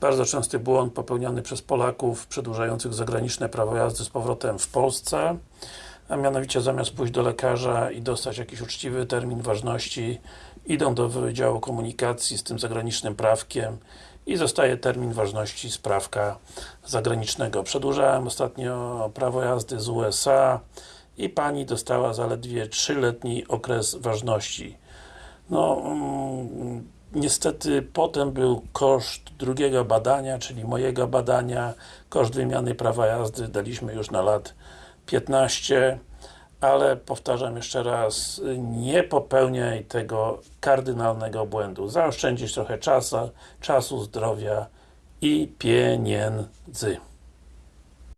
Bardzo częsty błąd popełniany przez Polaków przedłużających zagraniczne prawo jazdy z powrotem w Polsce a mianowicie zamiast pójść do lekarza i dostać jakiś uczciwy termin ważności idą do Wydziału Komunikacji z tym zagranicznym prawkiem i zostaje termin ważności sprawka zagranicznego. Przedłużałem ostatnio prawo jazdy z USA i Pani dostała zaledwie 3-letni okres ważności. No, mm, niestety potem był koszt drugiego badania, czyli mojego badania, koszt wymiany prawa jazdy daliśmy już na lat 15 ale powtarzam jeszcze raz, nie popełniaj tego kardynalnego błędu. Zaoszczędzisz trochę czasu, czasu, zdrowia i pieniędzy.